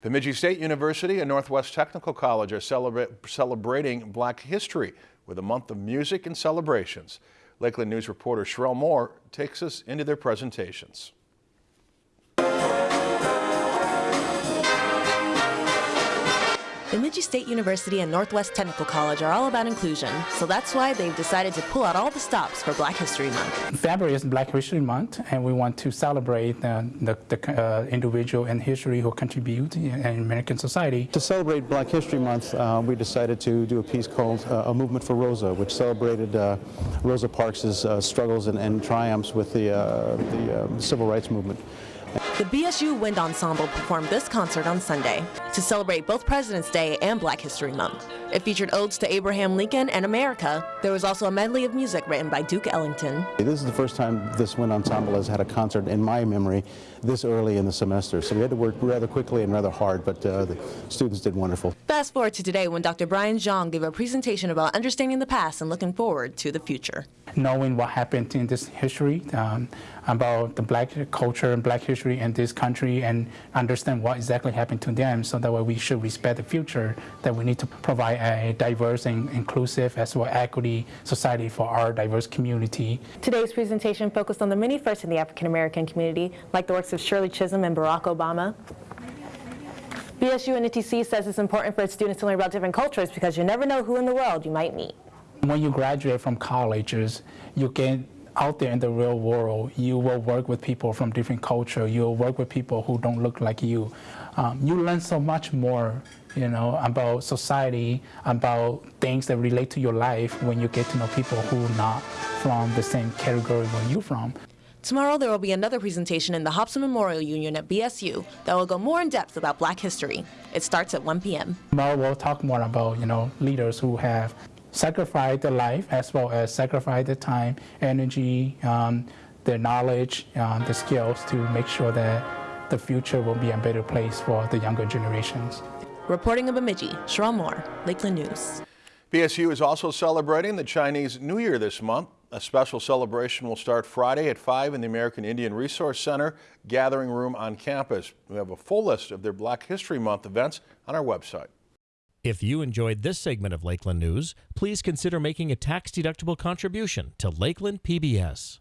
Bemidji State University and Northwest Technical College are celebra celebrating Black History with a month of music and celebrations. Lakeland News reporter Sherelle Moore takes us into their presentations. Bemidji State University and Northwest Technical College are all about inclusion, so that's why they've decided to pull out all the stops for Black History Month. February is Black History Month, and we want to celebrate uh, the, the uh, individual in history who contribute in American society. To celebrate Black History Month, uh, we decided to do a piece called uh, A Movement for Rosa, which celebrated uh, Rosa Parks' uh, struggles and, and, triumphs with the, the civil rights movement. The BSU Wind Ensemble performed this concert on Sunday to celebrate both President's Day and Black History Month. It featured odes to Abraham Lincoln and America. There was also a medley of music written by Duke Ellington. This is the first time this Wind Ensemble has had a concert in my memory this early in the semester, so we had to work rather quickly and rather hard, but uh, the students did wonderful. Fast forward to today when Dr. Brian Zhang gave a presentation about understanding the past and looking forward to the future. Knowing what happened in this history, um, about the black culture and black history in this country and understand what exactly happened to them so that way we should respect the future, that we need to provide a diverse and inclusive as well equity society for our diverse community. Today's presentation focused on the many firsts in the African American community, like the works of Shirley Chisholm and Barack Obama. BSU and NTC says it's important for its students to learn about different cultures because you never know who in the world you might meet. When you graduate from colleges, you get out there in the real world, you will work with people from different culture. You'll work with people who don't look like you. Um, you learn so much more, you know, about society, about things that relate to your life when you get to know people who are not from the same category where you're from. Tomorrow there will be another presentation in the Hobson Memorial Union at BSU that will go more in depth about black history. It starts at 1 p.m. Tomorrow we'll talk more about, you know, leaders who have sacrificed their life as well as sacrifice their time, energy, um, their knowledge, um, the skills to make sure that the future will be a better place for the younger generations. Reporting in Bemidji, Sherelle Moore, Lakeland News. BSU is also celebrating the Chinese New Year this month. A special celebration will start Friday at 5 in the American Indian Resource Center Gathering Room on campus. We have a full list of their Black History Month events on our website. If you enjoyed this segment of Lakeland News, please consider making a tax-deductible contribution to Lakeland PBS.